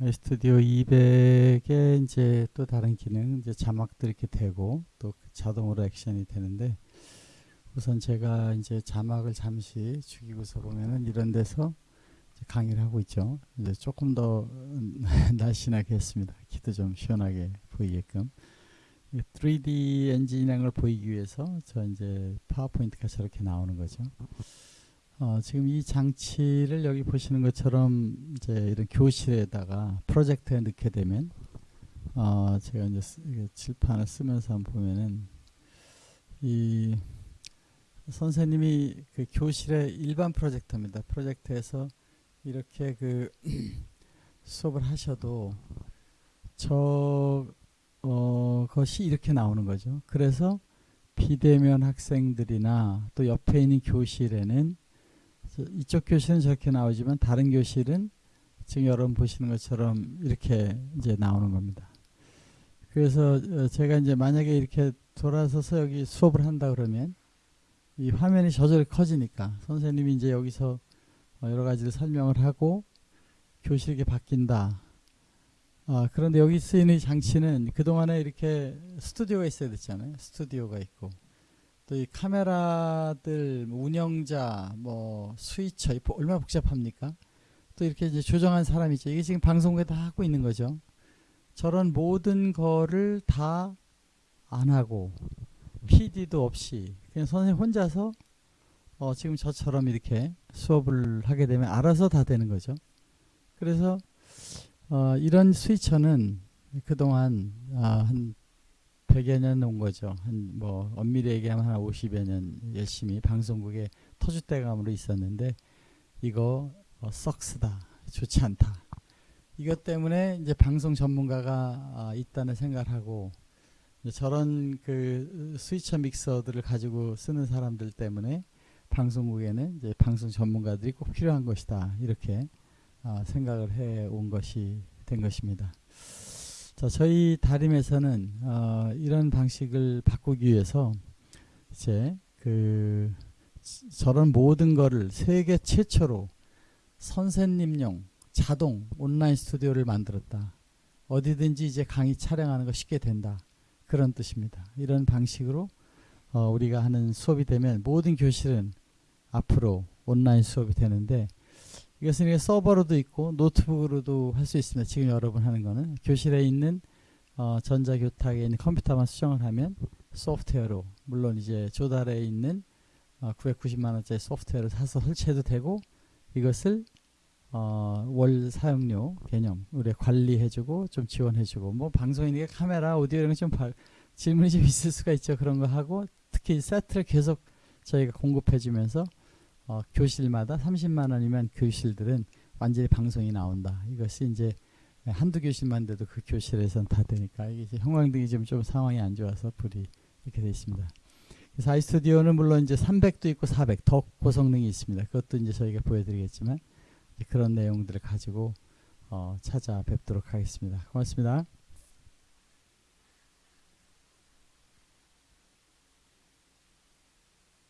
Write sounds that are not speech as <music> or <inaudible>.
스튜디오 200에 이제 또 다른 기능 이제 자막도 이렇게 되고 또 자동으로 액션이 되는데 우선 제가 이제 자막을 잠시 죽이고서 보면은 이런 데서 강의를 하고 있죠. 이제 조금 더 음, <laughs> 날씬하게 했습니다. 키도 좀 시원하게 보이게끔. 3D 엔진이라는 걸 보이기 위해서 저 이제 파워포인트가 저렇게 나오는 거죠. 어, 지금 이 장치를 여기 보시는 것처럼 이제 이런 교실에다가 프로젝터에 넣게 되면 어, 제가 이제 쓰, 칠판을 쓰면서 한번 보면은 이 선생님이 그 교실의 일반 프로젝터입니다. 프로젝터에서 이렇게 그 <clears throat> 수업을 하셔도 저 어, 것이 이렇게 나오는 거죠. 그래서 비대면 학생들이나 또 옆에 있는 교실에는 이쪽 교실은 저렇게 나오지만 다른 교실은 지금 여러분 보시는 것처럼 이렇게 이제 나오는 겁니다. 그래서 어, 제가 이제 만약에 이렇게 돌아서서 여기 수업을 한다 그러면 이 화면이 저절로 커지니까 선생님이 이제 여기서 어, 여러 가지를 설명을 하고 교실이 바뀐다. 아, 그런데 여기 쓰이는 장치는 그동안에 이렇게 스튜디오가 있어야 됐잖아요. 스튜디오가 있고 또 이 카메라들 뭐 운영자 뭐 스위처 얼마나 복잡합니까? 또 이렇게 이제 조정한 사람이 있죠. 이게 지금 방송국에 다 하고 있는 거죠. 저런 모든 거를 다 안 하고 PD도 없이 그냥 선생님 혼자서 어 지금 저처럼 이렇게 수업을 하게 되면 알아서 다 되는 거죠. 그래서 어 이런 스위처는 그동안 아, 한 100여 년 온 거죠. 한 뭐 엄밀히 얘기하면 한 50여 년 열심히 방송국에 터줏대감으로 있었는데 이거 어, 썩스다. 좋지 않다. 이것 때문에 이제 방송 전문가가 아, 있다는 생각을 하고 저런 그 스위처 믹서들을 가지고 쓰는 사람들 때문에 방송국에는 이제 방송 전문가들이 꼭 필요한 것이다. 이렇게 아, 생각을 해 온 것이 된 것입니다. 자, 저희 다림에서는 어, 이런 방식을 바꾸기 위해서 이제 그 저런 모든 거를 세계 최초로 선생님용 자동 온라인 스튜디오를 만들었다. 어디든지 이제 강의 촬영하는 거 쉽게 된다. 그런 뜻입니다. 이런 방식으로 어, 우리가 하는 수업이 되면 모든 교실은 앞으로 온라인 수업이 되는데 이것은 서버로도 있고 노트북으로도 할 수 있습니다. 지금 여러분 하는 거는 교실에 있는 어, 전자교탁에 있는 컴퓨터만 수정을 하면 소프트웨어로 물론 이제 조달에 있는 어, 990만 원짜리 소프트웨어를 사서 설치해도 되고 이것을 어, 월 사용료 개념 우리 관리해주고 좀 지원해주고 뭐 방송이니까 카메라 오디오 이런 거좀 질문이 좀 있을 수가 있죠 그런 거 하고 특히 세트를 계속 저희가 공급해주면서 어, 교실마다 30만 원이면 교실들은 완전히 방송이 나온다. 이것이 이제 한두 교실만 돼도 그 교실에선 다 되니까 이게 형광등이 좀, 좀 상황이 안 좋아서 불이 이렇게 되어 있습니다. 그래서 아이스튜디오는 물론 이제 300도 있고 400, 더 고성능이 있습니다. 그것도 이제 저희가 보여드리겠지만 그런 내용들을 가지고 어, 찾아뵙도록 하겠습니다. 고맙습니다.